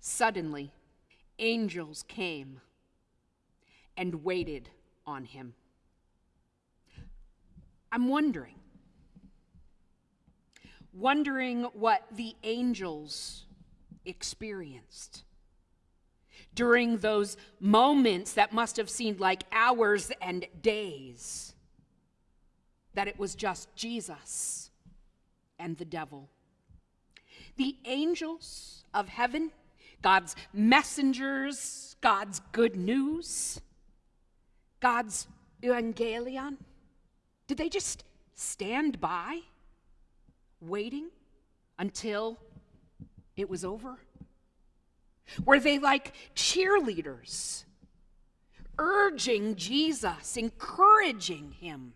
Suddenly, angels came and waited on him. I'm wondering, wondering what the angels experienced during those moments that must have seemed like hours and days, that it was just Jesus and the devil. The angels of heaven, God's messengers, God's good news, God's evangelion, did they just stand by, waiting until it was over? Were they like cheerleaders, urging Jesus, encouraging him?